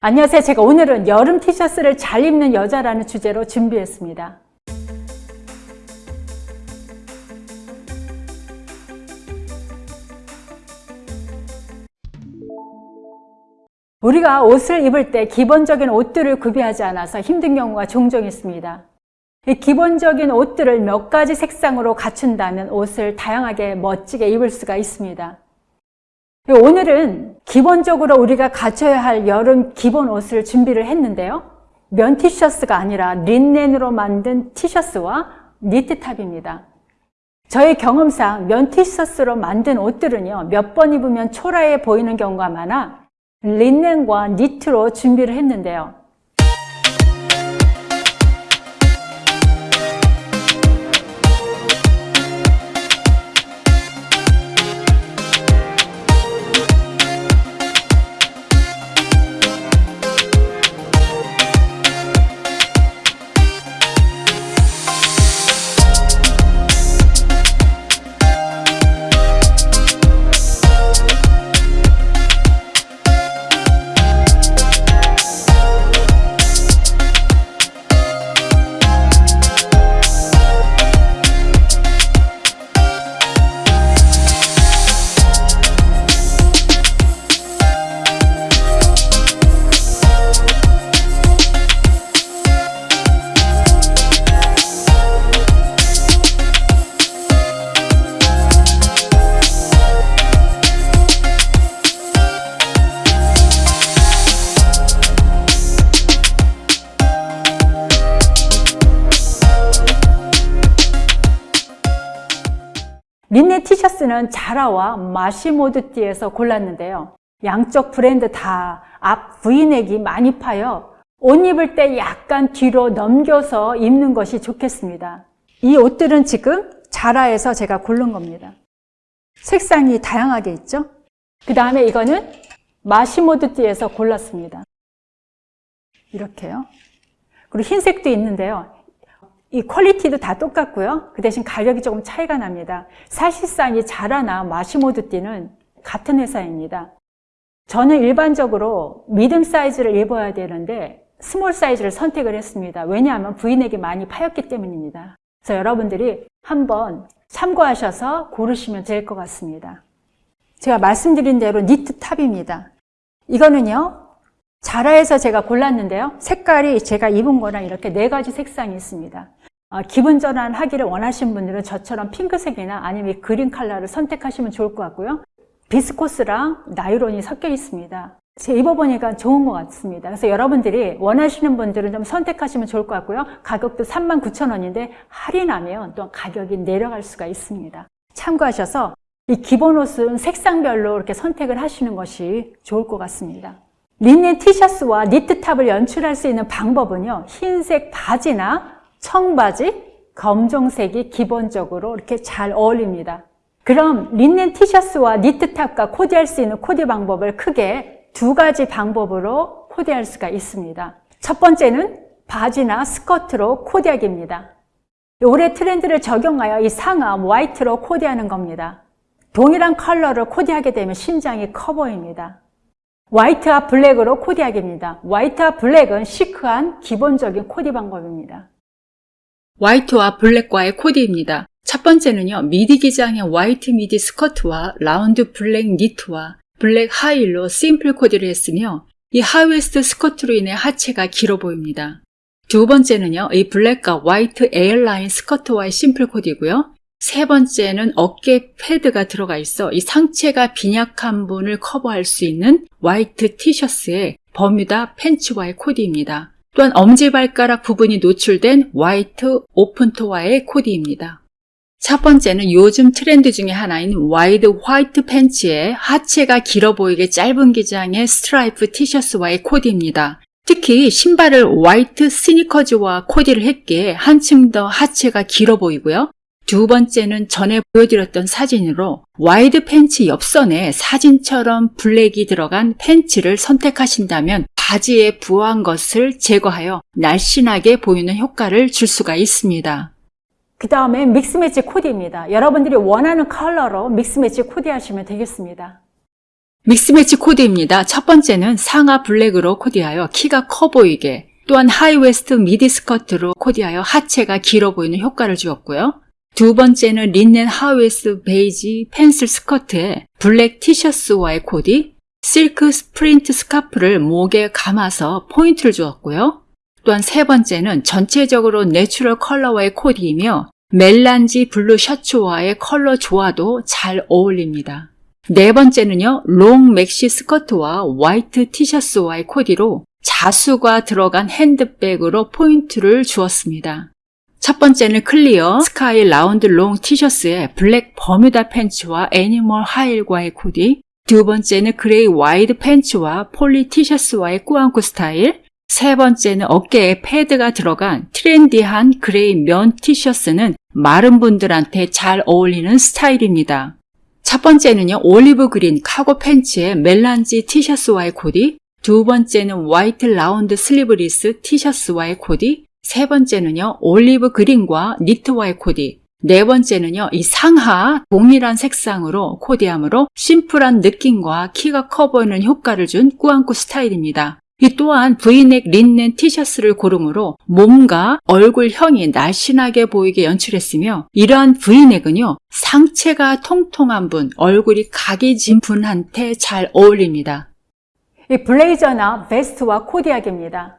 안녕하세요. 제가 오늘은 여름 티셔츠를 잘 입는 여자라는 주제로 준비했습니다. 우리가 옷을 입을 때 기본적인 옷들을 구비하지 않아서 힘든 경우가 종종 있습니다. 이 기본적인 옷들을 몇 가지 색상으로 갖춘다면 옷을 다양하게 멋지게 입을 수가 있습니다. 오늘은 기본적으로 우리가 갖춰야 할 여름 기본 옷을 준비를 했는데요. 면 티셔츠가 아니라 린넨으로 만든 티셔츠와 니트탑입니다. 저의 경험상 면 티셔츠로 만든 옷들은요, 몇 번 입으면 초라해 보이는 경우가 많아 린넨과 니트로 준비를 했는데요. 린넨 티셔츠는 자라와 마시모드띠에서 골랐는데요. 양쪽 브랜드 다앞 V넥이 많이 파여 옷 입을 때 약간 뒤로 넘겨서 입는 것이 좋겠습니다. 이 옷들은 지금 자라에서 제가 고른 겁니다. 색상이 다양하게 있죠? 그 다음에 이거는 마시모드띠에서 골랐습니다. 이렇게요. 그리고 흰색도 있는데요. 이 quality도 다 똑같고요. 그 대신 가격이 조금 차이가 납니다. 사실상 이 자라나 마시모두띠는 같은 회사입니다. 저는 일반적으로 medium 사이즈를 입어야 되는데 small 사이즈를 선택을 했습니다. 왜냐하면 브이넥이 많이 파였기 때문입니다. 그래서 여러분들이 한번 참고하셔서 고르시면 될 것 같습니다. 제가 말씀드린 대로 니트 top입니다. 이거는요. 자라에서 제가 골랐는데요. 색깔이 제가 입은 거랑 이렇게 네 가지 색상이 있습니다. 어, 기분 전환하기를 원하시는 분들은 저처럼 핑크색이나 아니면 그린 컬러를 선택하시면 좋을 것 같고요. 비스코스랑 나이론이 섞여 있습니다. 제가 입어보니까 좋은 것 같습니다. 그래서 여러분들이 원하시는 분들은 좀 선택하시면 좋을 것 같고요. 가격도 39,000원인데 할인하면 또 가격이 내려갈 수가 있습니다. 참고하셔서 이 기본 옷은 색상별로 이렇게 선택을 하시는 것이 좋을 것 같습니다. 린넨 티셔츠와 니트탑을 연출할 수 있는 방법은요. 흰색 바지나 청바지, 검정색이 기본적으로 이렇게 잘 어울립니다. 그럼 린넨 티셔츠와 니트탑과 코디할 수 있는 코디 방법을 크게 두 가지 방법으로 코디할 수가 있습니다. 첫 번째는 바지나 스커트로 코디하기입니다. 올해 트렌드를 적용하여 이 상암 화이트로 코디하는 겁니다. 동일한 컬러를 코디하게 되면 신장이 커 보입니다. 화이트와 블랙으로 코디하기입니다. 화이트와 블랙은 시크한 기본적인 코디 방법입니다. 화이트와 블랙과의 코디입니다. 첫 번째는요, 미디 기장의 화이트 미디 스커트와 라운드 블랙 니트와 블랙 하이힐로 심플 코디를 했으며 이 하이웨스트 스커트로 인해 하체가 길어 보입니다. 두 번째는요, 이 블랙과 화이트 A line 스커트와의 심플 코디고요. 세 번째는 어깨 패드가 들어가 있어 이 상체가 빈약한 분을 커버할 수 있는 화이트 티셔츠에 버뮤다 팬츠와의 코디입니다. 또한 엄지발가락 부분이 노출된 화이트 open toe와의 코디입니다. 첫 번째는 요즘 트렌드 중에 하나인 wide 화이트 팬츠에 하체가 길어 보이게 짧은 기장의 스트라이프 티셔츠와의 코디입니다. 특히 신발을 화이트 스니커즈와 코디를 했기에 한층 더 하체가 길어 보이고요. 두 번째는 전에 보여드렸던 사진으로 wide 팬츠 옆선에 사진처럼 블랙이 들어간 팬츠를 선택하신다면 바지에 부한 것을 제거하여 날씬하게 보이는 효과를 줄 수가 있습니다. 그 다음에 mix match 코디입니다. 여러분들이 원하는 컬러로 mix match 코디 하시면 되겠습니다. mix match 코디입니다. 첫 번째는 상하 블랙으로 코디하여 키가 커 보이게, 또한 하이웨스트 미디 스커트로 코디하여 하체가 길어 보이는 효과를 주었고요. 두 번째는 린넨 하이웨스트 베이지 pencil 스커트에 블랙 티셔츠와의 코디, 실크 프린트 스카프를 목에 감아서 포인트를 주었고요. 또한 세 번째는 전체적으로 natural 컬러와의 코디이며 melange 블루 셔츠와의 컬러 조화도 잘 어울립니다. 네 번째는요, long maxi 스커트와 화이트 티셔츠와의 코디로 자수가 들어간 핸드백으로 포인트를 주었습니다. 첫 번째는 clear sky 라운드 long 티셔츠에 블랙 버뮤다 팬츠와 animal 하이힐과의 코디, 두 번째는 gray wide 팬츠와 폴리 티셔츠와의 꾸안꾸 스타일, 세 번째는 어깨에 패드가 들어간 trendy한 gray 면 티셔츠는 마른 분들한테 잘 어울리는 스타일입니다. 첫 번째는요, olive green cargo 팬츠에 melange 티셔츠와의 코디, 두 번째는 화이트 라운드 sleeveless 티셔츠와의 코디, 세 번째는요, olive green과 니트와의 코디, 네 번째는요, 이 상하 동일한 색상으로 코디함으로 심플한 느낌과 키가 커 보이는 효과를 준 꾸안꾸 스타일입니다. 이 또한 브이넥 린넨 티셔츠를 고르므로 몸과 얼굴형이 날씬하게 보이게 연출했으며 이러한 브이넥은요 상체가 통통한 분, 얼굴이 각이 진 분한테 잘 어울립니다. 이 블레이저나 베스트와 코디하기입니다.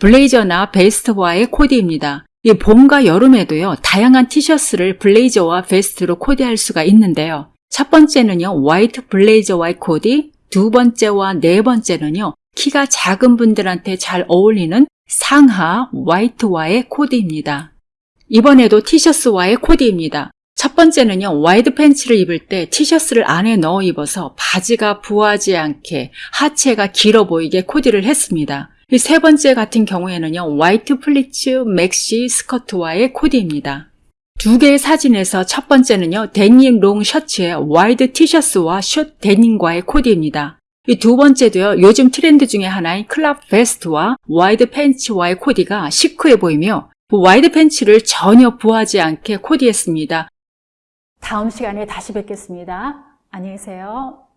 블레이저나 베스트와의 코디입니다. 이 봄과 여름에도요 다양한 티셔츠를 블레이저와 베스트로 코디할 수가 있는데요. 첫 번째는요 화이트 블레이저와의 코디, 두 번째와 네 번째는요 키가 작은 분들한테 잘 어울리는 상하 화이트와의 코디입니다. 이번에도 티셔츠와의 코디입니다. 첫 번째는요, wide 팬츠를 입을 때 티셔츠를 안에 넣어 입어서 바지가 부하지 않게 하체가 길어 보이게 코디를 했습니다. 이 세 번째 같은 경우에는요, 화이트 플리츠 maxi 스커트와의 코디입니다. 두 개의 사진에서 첫 번째는요, 데님 long 셔츠에 화이트 티셔츠와 short 데님과의 코디입니다. 이 두 번째도요, 요즘 트렌드 중에 하나인 crop 베스트와 wide 팬츠와의 코디가 시크해 보이며, wide 팬츠를 전혀 부하지 않게 코디했습니다. 다음 시간에 다시 뵙겠습니다. 안녕히 계세요.